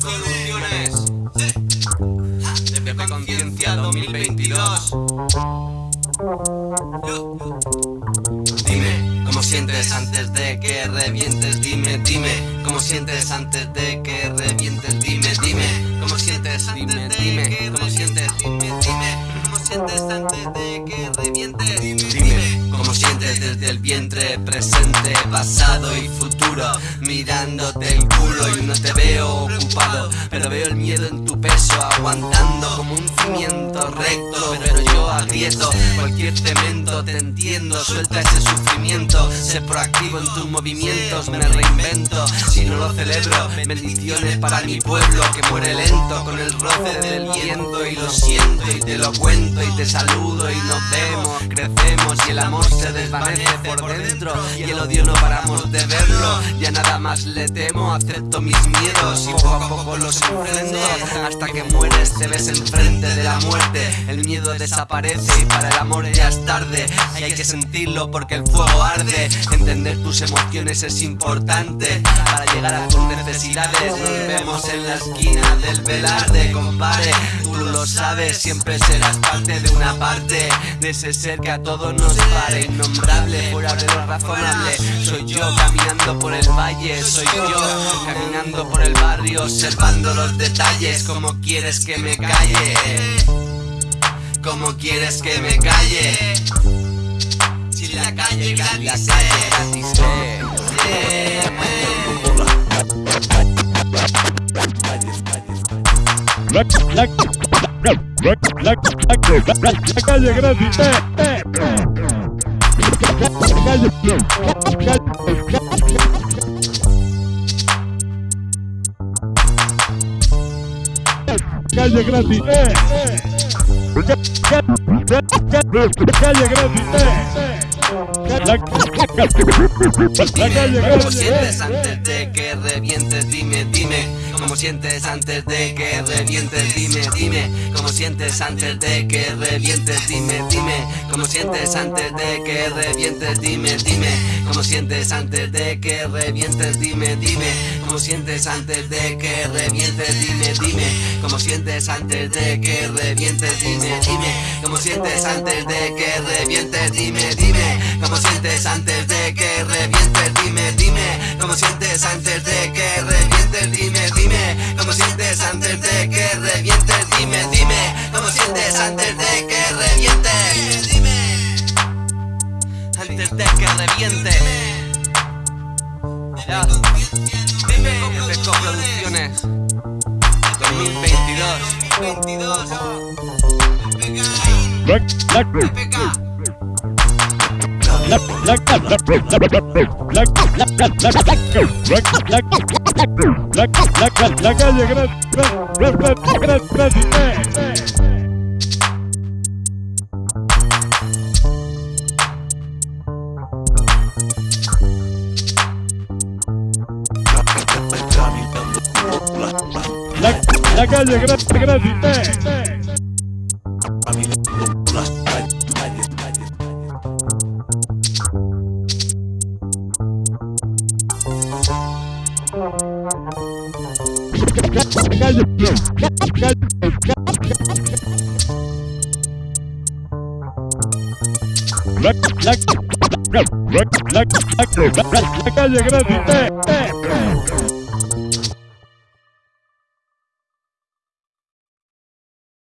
Producciones. Desde Conciencia 2022. Dime cómo sientes antes de que revientes. Dime, dime cómo sientes antes de que revientes. Dime, dime cómo sientes antes de que cómo sientes. Dime, dime vientre, presente, pasado y futuro. Mirándote el culo y no te veo ocupado, pero veo el miedo en tu peso, aguantando como un cimiento recto. Cualquier cemento, te entiendo, suelta ese sufrimiento. Sé proactivo en tus movimientos, me reinvento. Si no lo celebro, bendiciones para mi pueblo que muere lento con el roce del viento. Y lo siento y te lo cuento y te saludo y nos vemos, crecemos y el amor se desvanece por dentro. Y el odio no paramos de verlo, ya nada más le temo, acepto mis miedos y poco a poco los enfrento. Hasta que mueres te ves enfrente de la muerte, el miedo desaparece y para el amor ya es tarde. Hay que sentirlo porque el fuego arde, entender tus emociones es importante para llegar a tus necesidades. Nos vemos en la esquina del velarde, compadre. Tú lo sabes, siempre serás parte de una parte de ese ser que a todos nos pare. Innombrable, fuera de lo razonable. Soy yo caminando por el valle, soy yo caminando por el barrio, observando los detalles. Como quieres que me calle? ¿Cómo quieres que me calle? Si la calle gratis La calle gratis Calle gratis calle, ¿Cómo sientes antes de que revientes? Dime, dime. ¿Cómo sientes antes de que revientes? Dime, dime. ¿Cómo sientes antes de que revientes? Dime, dime. ¿Cómo sientes antes de que revientes? Dime, dime. ¿Cómo sientes antes de que revientes? Dime, dime. ¿Cómo sientes antes de que revientes? Dime, dime. ¿Cómo sientes antes de que revientes? Dime, dime. ¿Cómo sientes antes de que revientes? Dime, dime. ¿Cómo sientes antes de que revientes? Dime, dime. ¿Cómo sientes antes de que revientes? Dime, dime. ¿Cómo sientes antes de que revientes? Dime, dime. ¿Cómo sientes antes de que revientes? Dime. Antes de que reviente. Ya. Dime. FECO Producciones. 2022. 22. La calle, La calle, gracias, gracias. La calle, la calle, la calle, gracias.